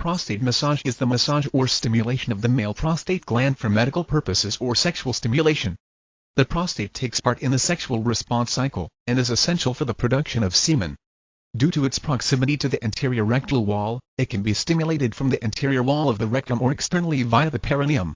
Prostate massage is the massage or stimulation of the male prostate gland for medical purposes or sexual stimulation. The prostate takes part in the sexual response cycle, and is essential for the production of semen. Due to its proximity to the anterior rectal wall, it can be stimulated from the anterior wall of the rectum or externally via the perineum.